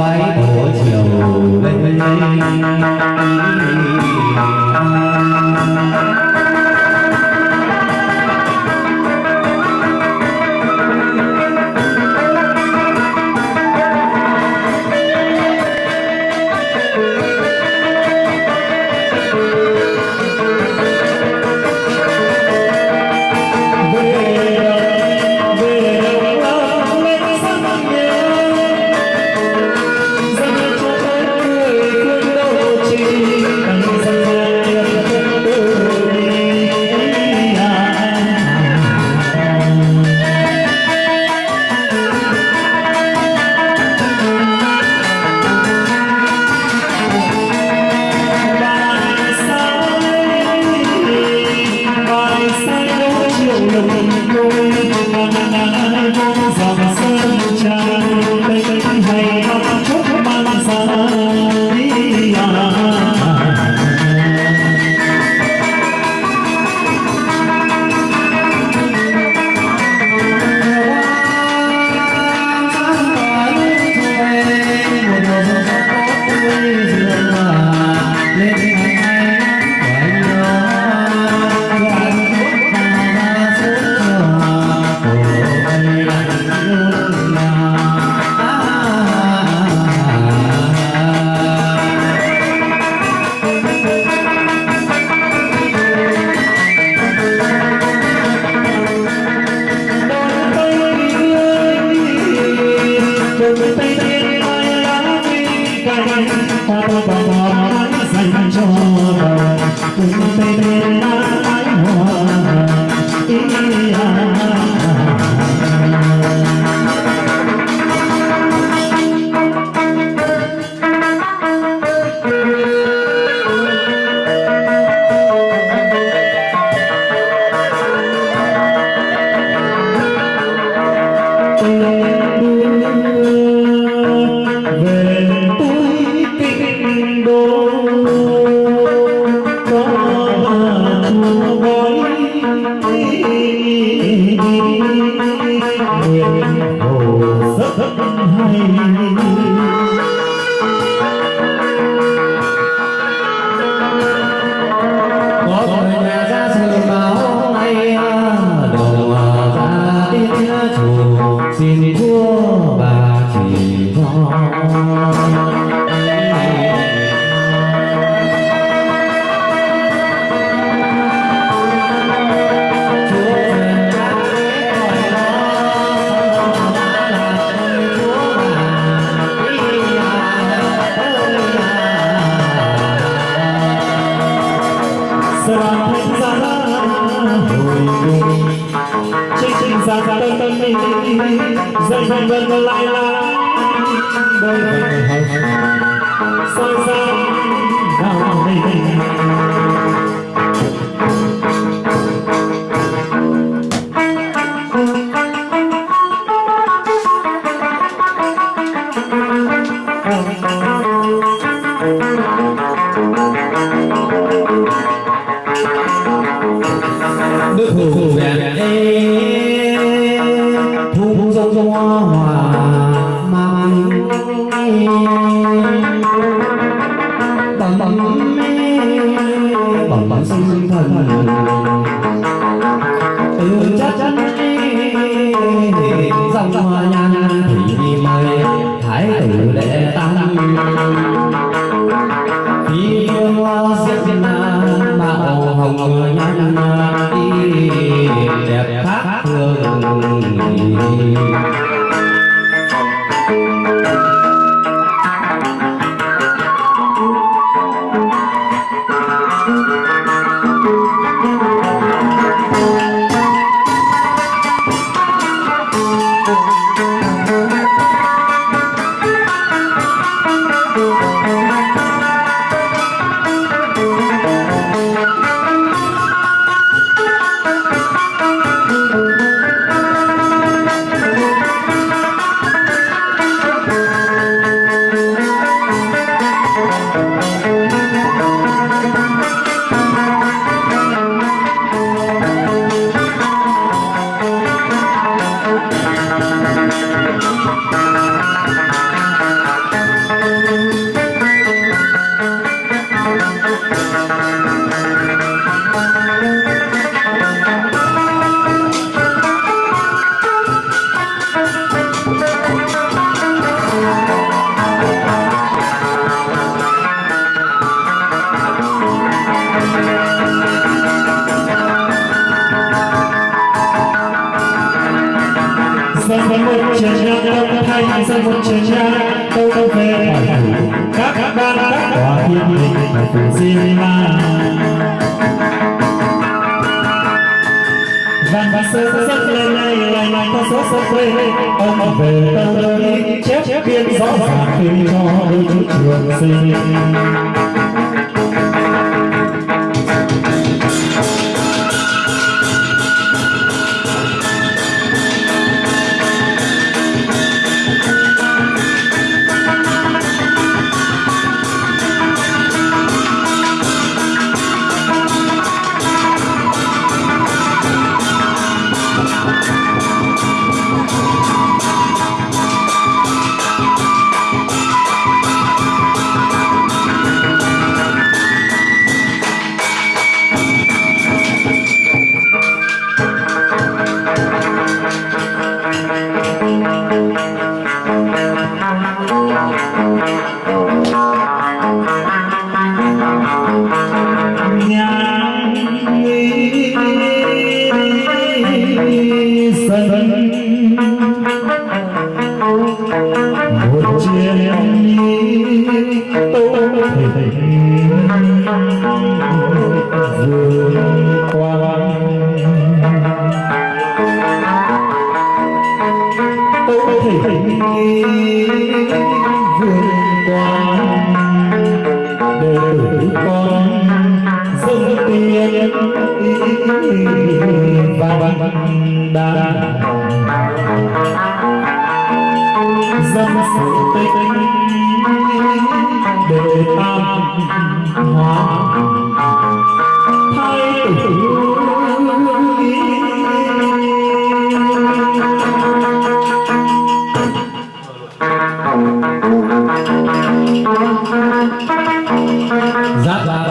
mái tổ chiều. lên from thần tâu phê hỏi thủ các ban các tòa thiên đình xin ma văn văn sơ sơ lên này này này có số sơ quê ông về tâu đời chép biên rõ ràng khi cho đôi chút trường sinh văn đàn dân sự tinh đề tam hóa thay tử Giáp ra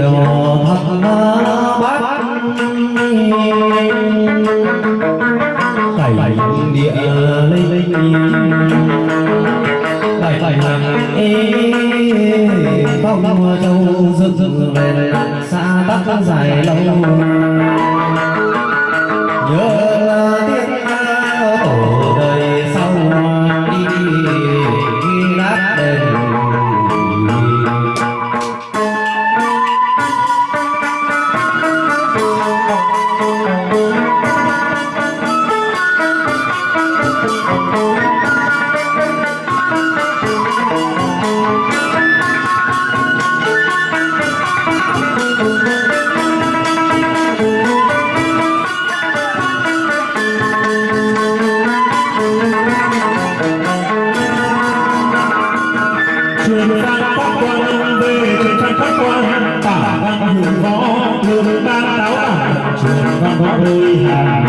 안. có vui hàng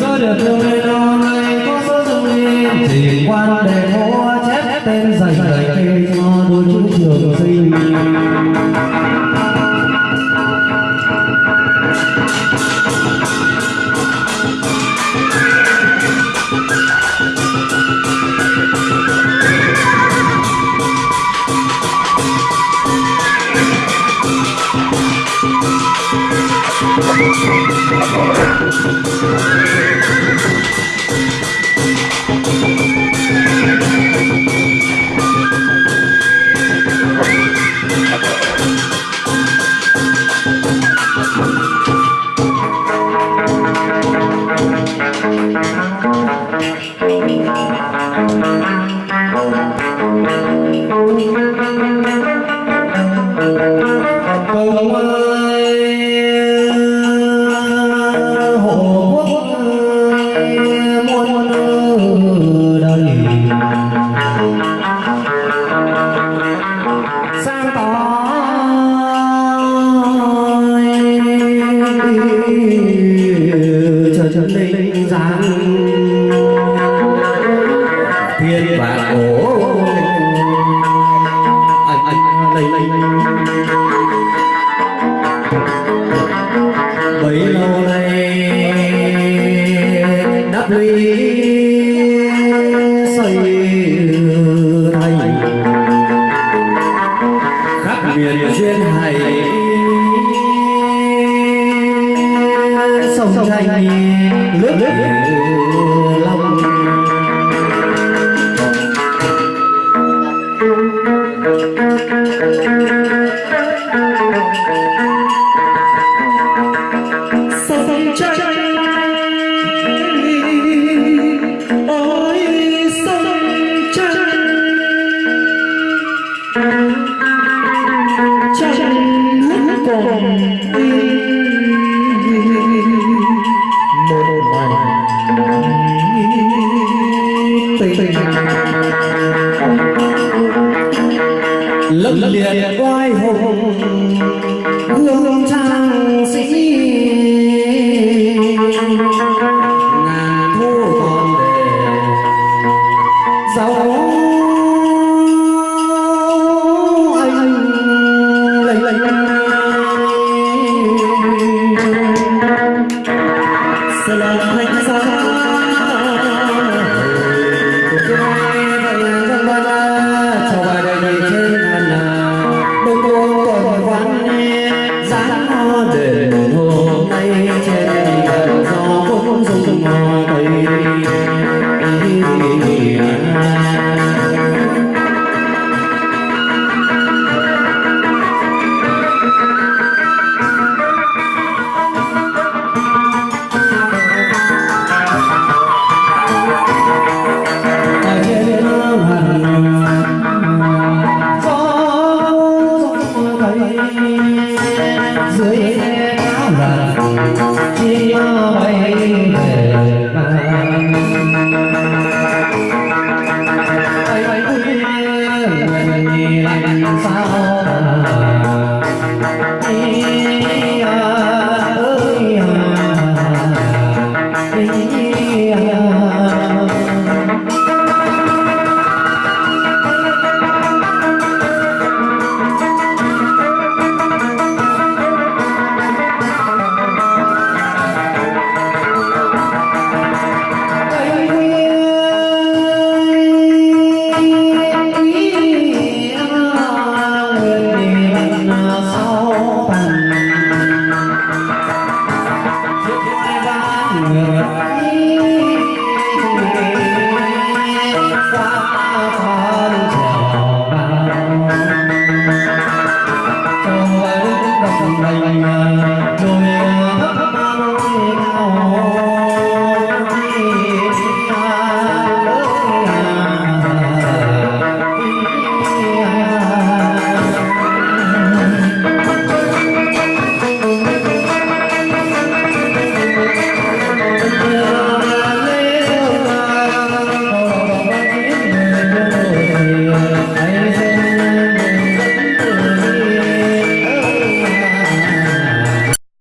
giữa được thương lên lo nay có số dung yên thì quan đề hô chép tên dày dày Chờ chờ linh giang thiên và cổ anh anh đây đây bấy lâu nay đắp ly xây thành khắp miền duyên hải sông tranh nước